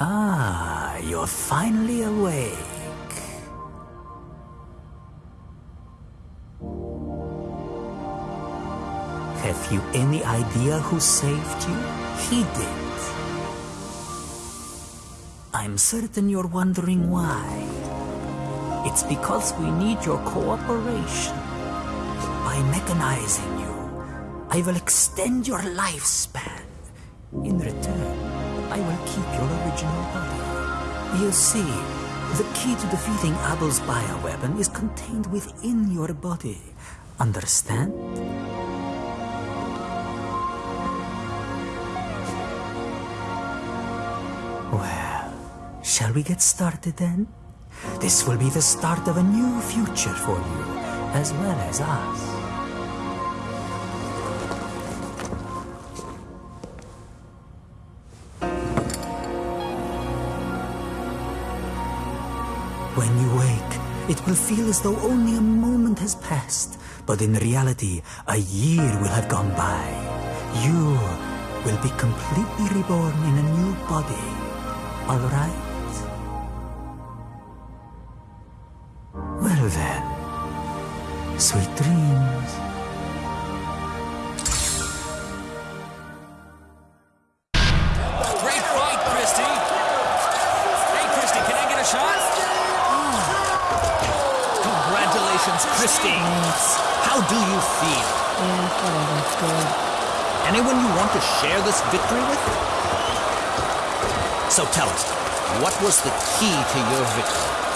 Ah, you're finally awake. Have you any idea who saved you? He did. I'm certain you're wondering why. It's because we need your cooperation. By mechanizing you, I will extend your lifespan. In return, I will keep your original body. You see, the key to defeating Abel's bioweapon is contained within your body. Understand? Well, shall we get started then? This will be the start of a new future for you, as well as us. You wake, it will feel as though only a moment has passed, but in reality, a year will have gone by. You will be completely reborn in a new body. All right? Well then, sweet dreams. Anyone you want to share this victory with? So tell us, what was the key to your victory?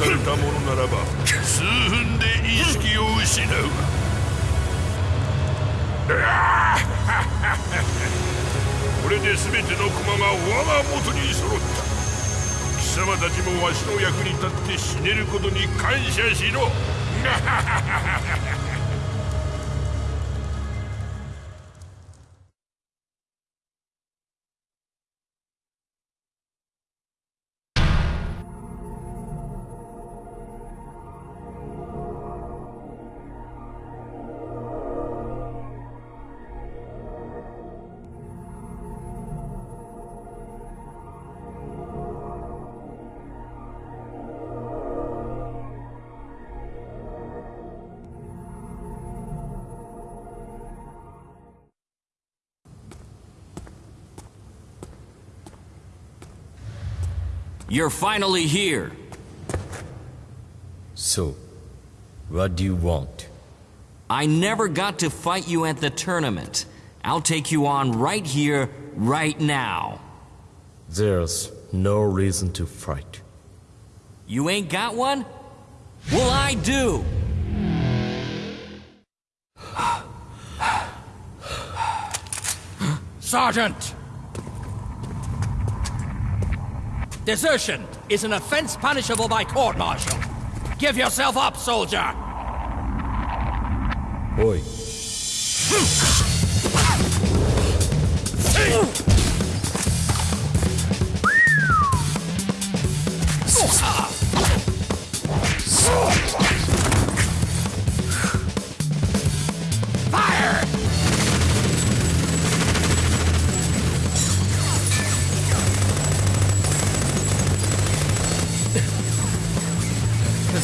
されたものならば数分で意識を失う。これで全ての駒が我が元に揃った。貴様たちもわしの役に立って死ねることに感謝しろ。You're finally here. So, what do you want? I never got to fight you at the tournament. I'll take you on right here, right now. There's no reason to fight. You ain't got one? Well, I do! Sergeant! Desertion is an offense punishable by court martial. Give yourself up, soldier! Oi,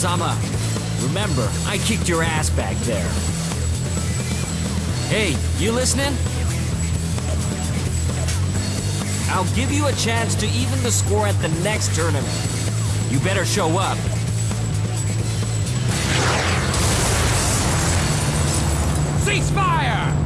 Kazama, remember, I kicked your ass back there. Hey, you listening? I'll give you a chance to even the score at the next tournament. You better show up. Ceasefire!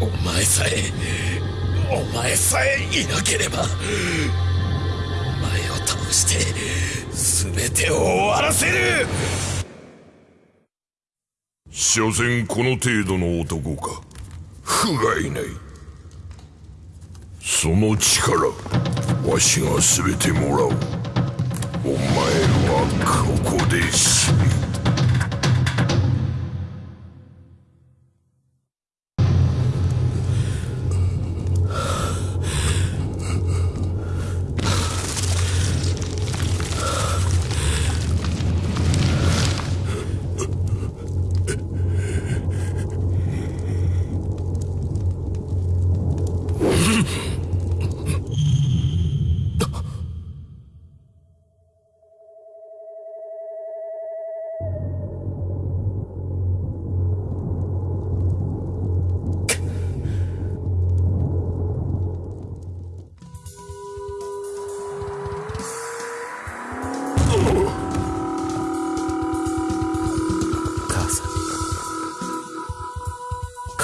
お前さえお前さえいなければお前を倒して全てを終わらせる。所詮この程度の男か。不甲斐ない。その力わしが全てもらう。お前はここで死ぬ。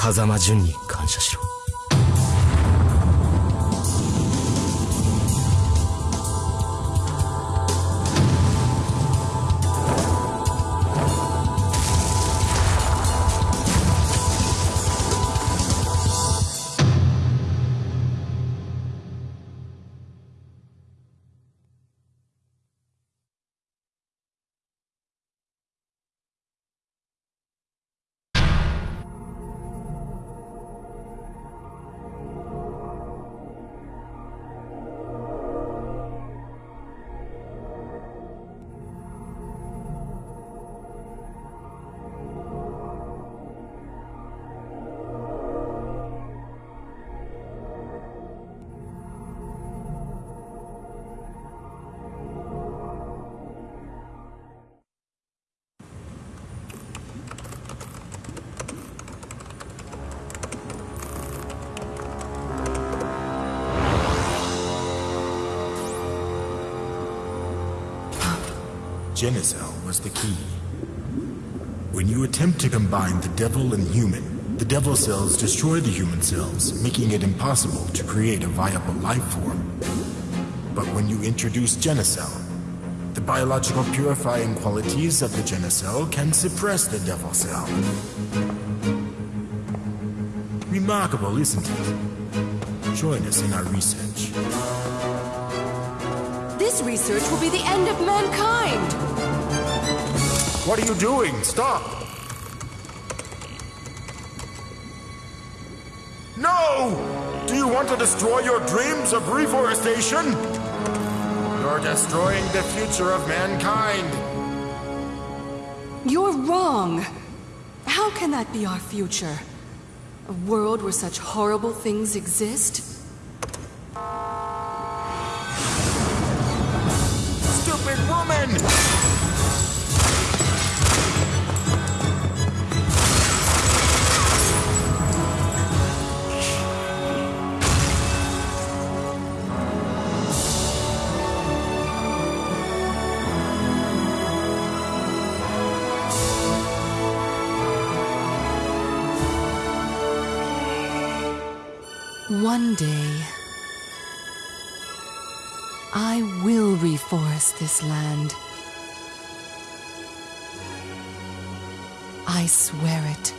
風間淳に感謝しろ「Genicel was the key. When you attempt to combine the devil and human, the devil cells destroy the human cells, making it impossible to create a viable life form. But when you introduce Genicel, the biological purifying qualities of the Genicel can suppress the devil cell. Remarkable, isn't it? Join us in our research. This research will be the end of mankind! What are you doing? Stop! No! Do you want to destroy your dreams of reforestation? You're destroying the future of mankind. You're wrong! How can that be our future? A world where such horrible things exist? One day, I will reforest this land. I swear it.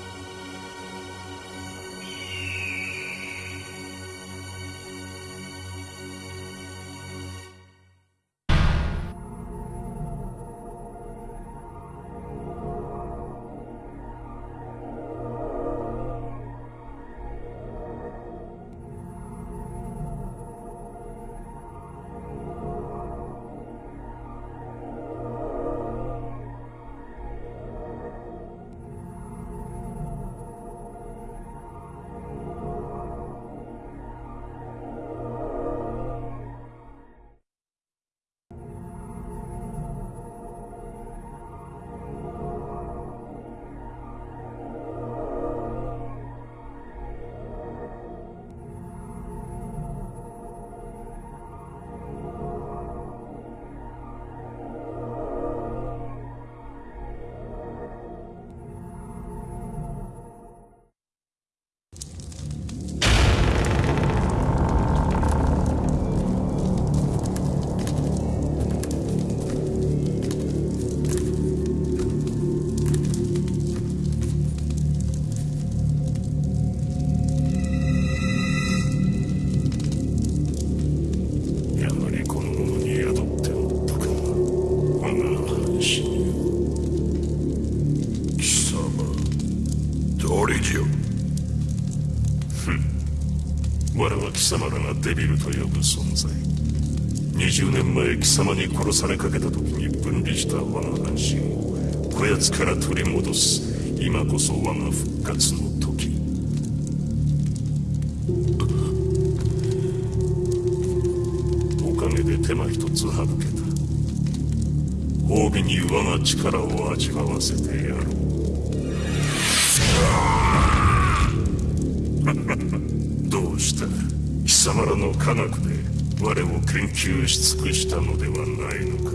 と呼ぶ存在。20年前貴様に殺されかけた時に分離した我が半身をこやつから取り戻す今こそ我が復活の時。おかげで手間一つ省けた。褒美に我が力を味わわせてやろう。貴様らの科学で我を研究し尽くしたのではないのか。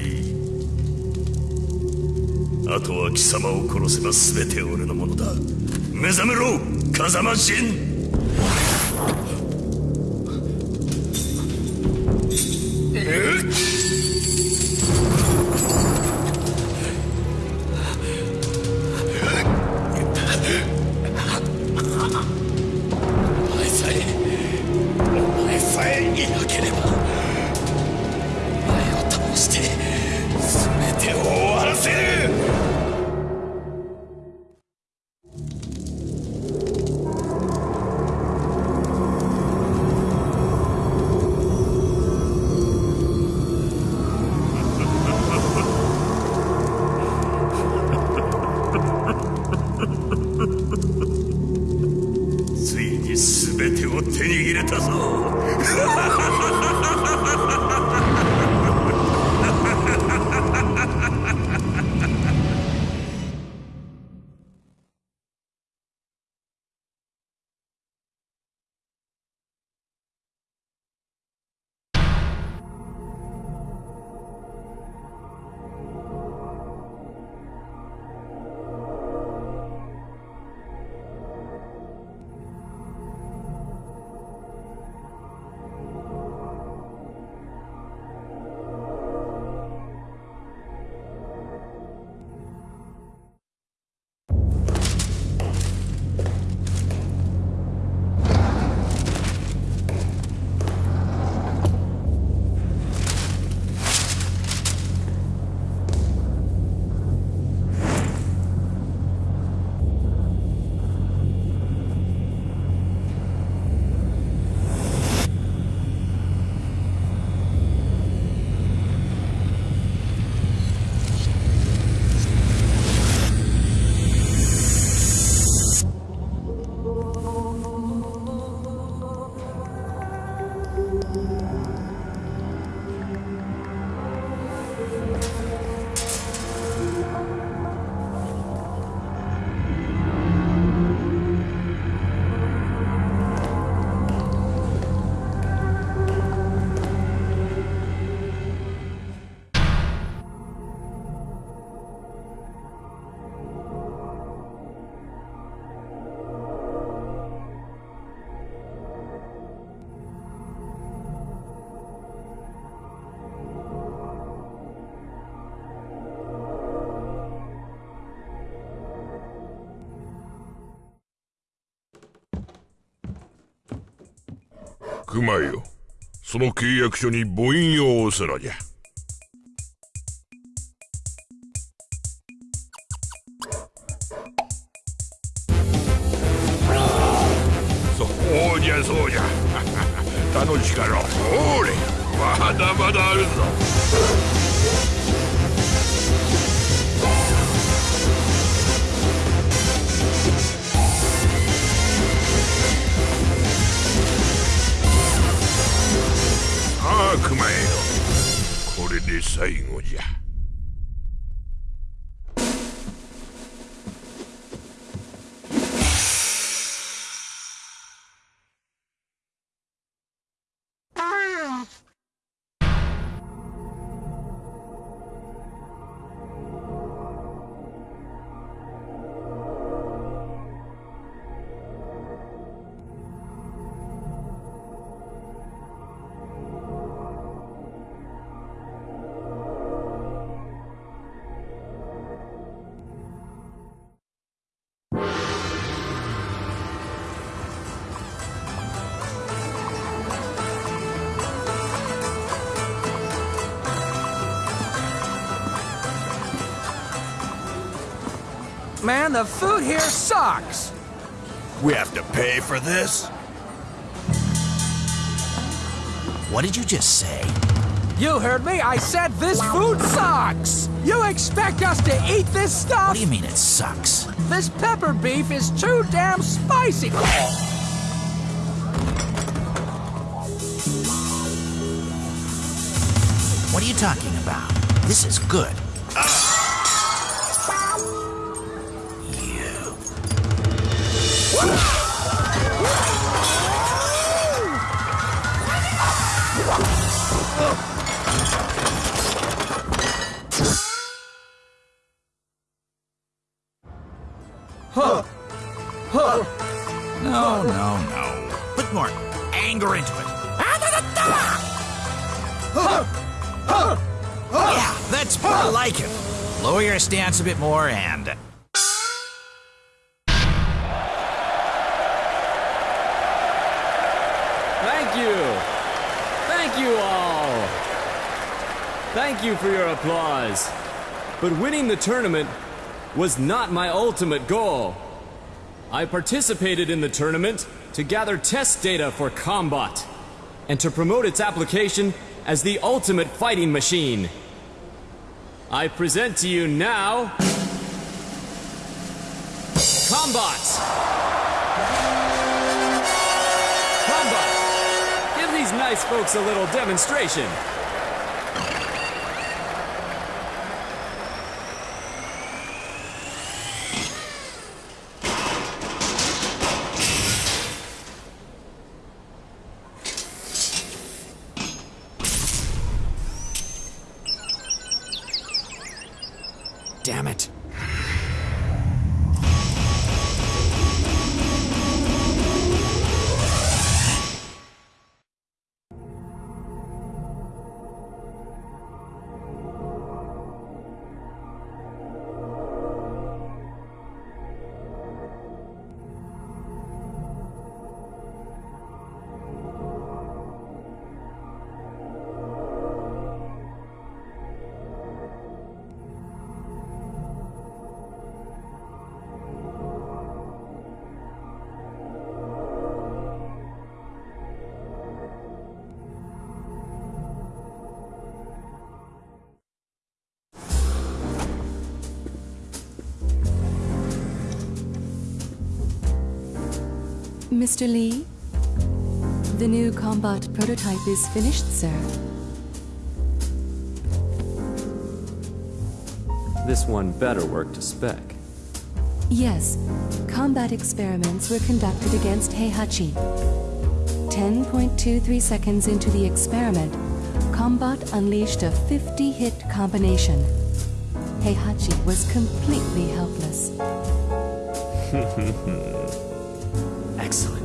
い。あとは貴様を殺せば全て俺のものだ。目覚めろ風間神えっ？熊よ。その契約書に母印を押すのじゃ。man. The food here sucks. We have to pay for this? What did you just say? You heard me. I said this food sucks. You expect us to eat this stuff? What do you mean it sucks? This pepper beef is too damn spicy. What are you talking about? This is good. A bit more and. Thank you. Thank you all. Thank you for your applause. But winning the tournament was not my ultimate goal. I participated in the tournament to gather test data for Combot and to promote its application as the ultimate fighting machine. I present to you now Combot. Combot. Give these nice folks a little demonstration. Mr. Lee, the new Combot prototype is finished, sir. This one better work to spec. Yes, Combot experiments were conducted against Heihachi. 10.23 seconds into the experiment, Combot unleashed a 50 hit combination. Heihachi was completely helpless. Excellent.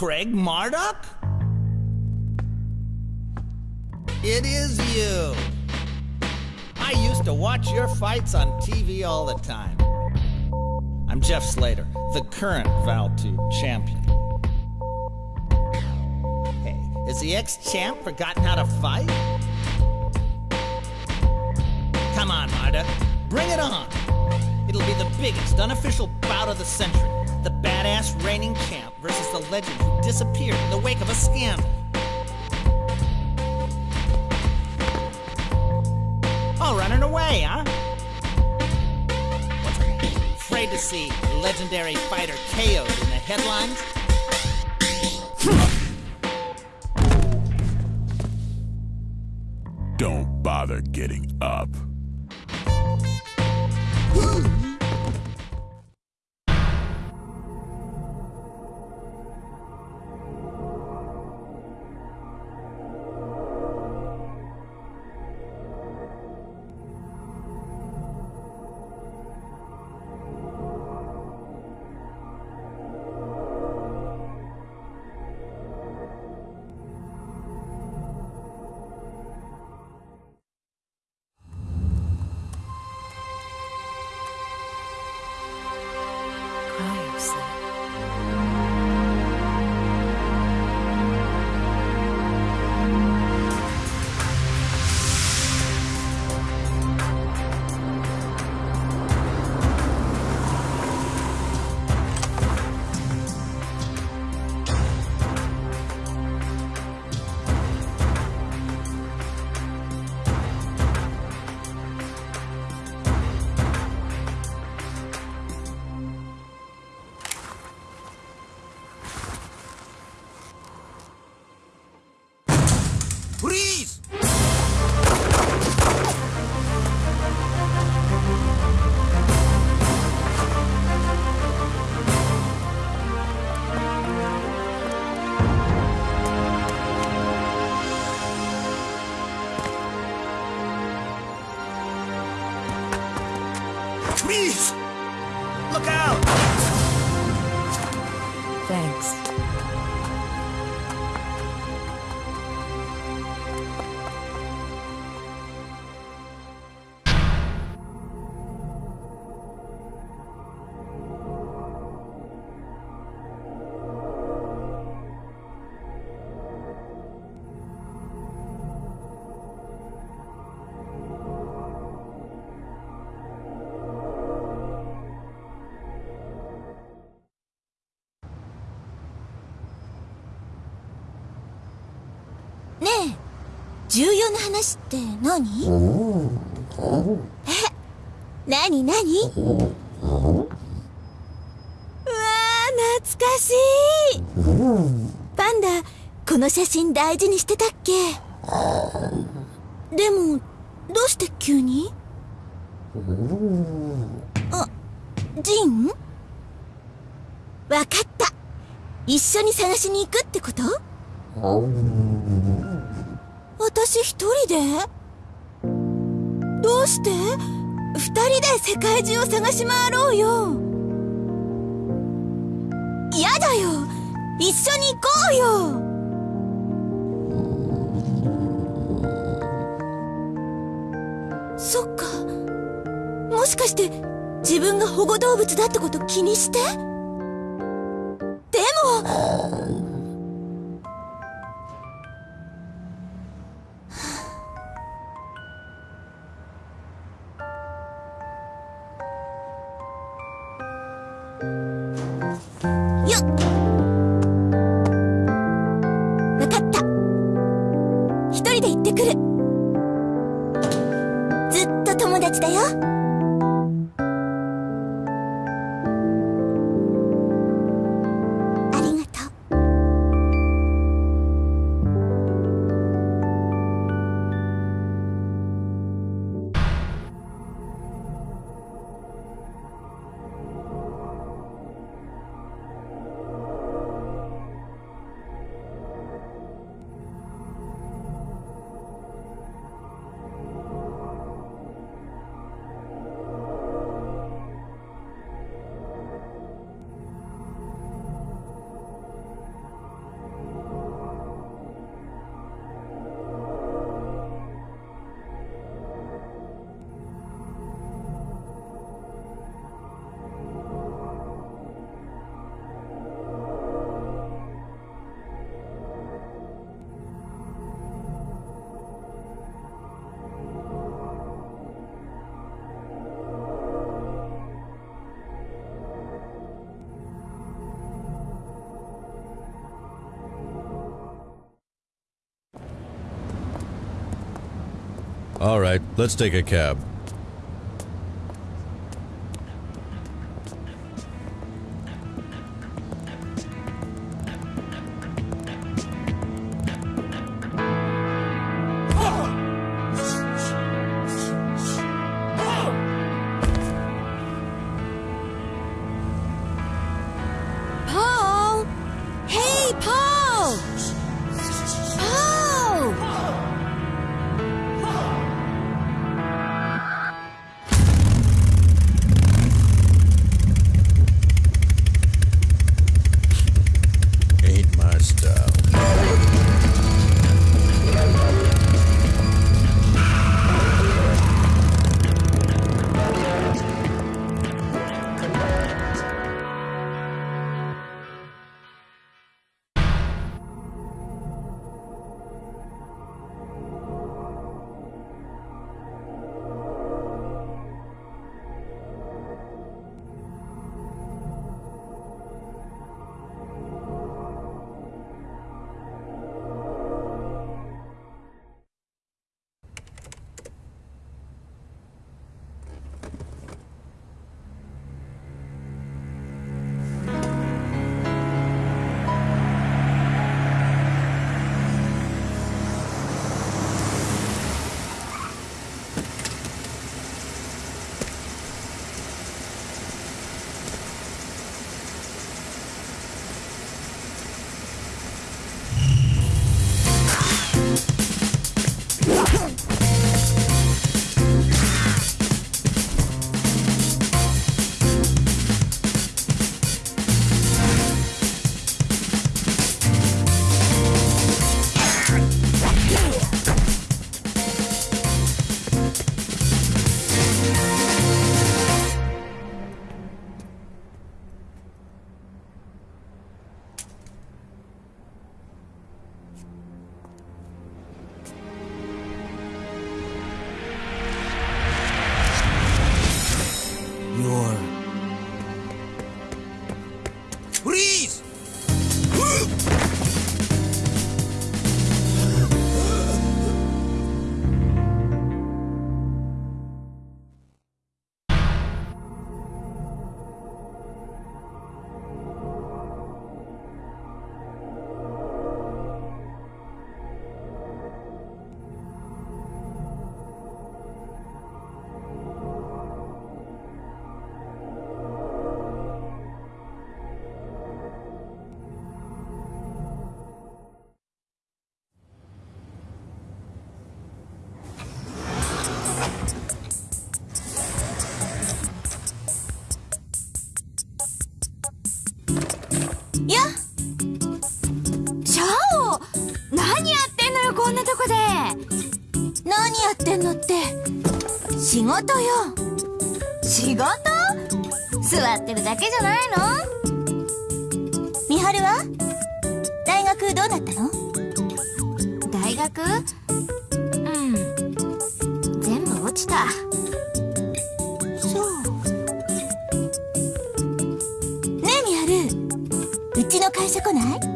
Craig Marduk? It is you. I used to watch your fights on TV all the time. I'm Jeff Slater, the current Vale Tudo champion. Hey, has the ex champ forgotten how to fight? Come on, Marduk, bring it on. It'll be the biggest unofficial bout of the century. The badass reigning champ versus the legend who disappeared in the wake of a scandal. Oh, running away, huh? What's afraid to see legendary fighter KO'd in the headlines? Don't bother getting up. Thanks. 重要な話って何？え何何？うわー懐かしい。パンダこの写真大事にしてたっけ？でもどうして急に？あジン？わかった。一緒に探しに行くってこと？私一人で？どうして？二人で世界中を探し回ろうよ。やだよ。一緒に行こうよ。そっか。もしかして自分が保護動物だってこと気にして？でも All right, let's take a cab. 事よ。仕事？座ってるだけじゃないの？美晴は？大学どうなったの？大学？うん。全部落ちた。そう。ねえ美晴。うちの会社来ない？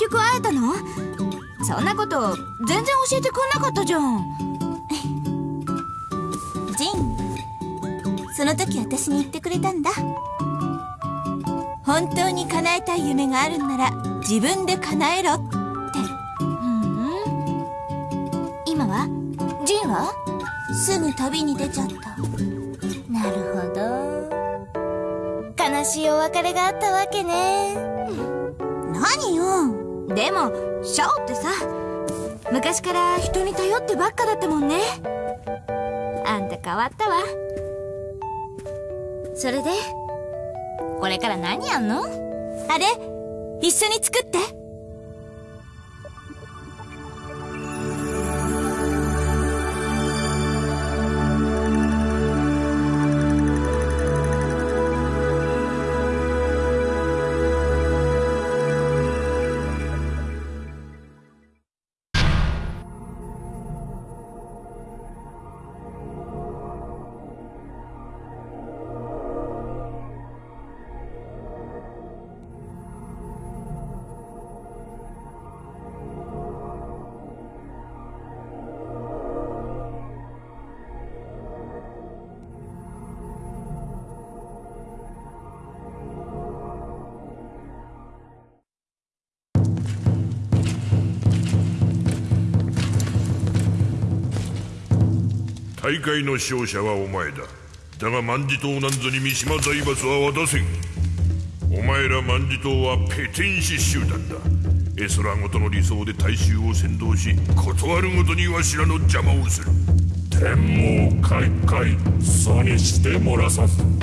局会えたの？そんなこと全然教えてくんなかったじゃん。ジンその時私に言ってくれたんだ。本当に叶えたい夢があるんなら自分で叶えろって。うん。今は？ジンは？すぐ旅に出ちゃった。なるほど。悲しいお別れがあったわけね。何よでもシャオってさ昔から人に頼ってばっかだったもんね。あんた変わったわ。それでこれから何やんの？あれ一緒に作って。大会の勝者はお前だ。だが万事島なんぞに三島財閥は渡せんお前ら万事島はペテン師集団だ。エソラごとの理想で大衆を先導し断るごとにわしらの邪魔をする。天網開会そにして漏らさず。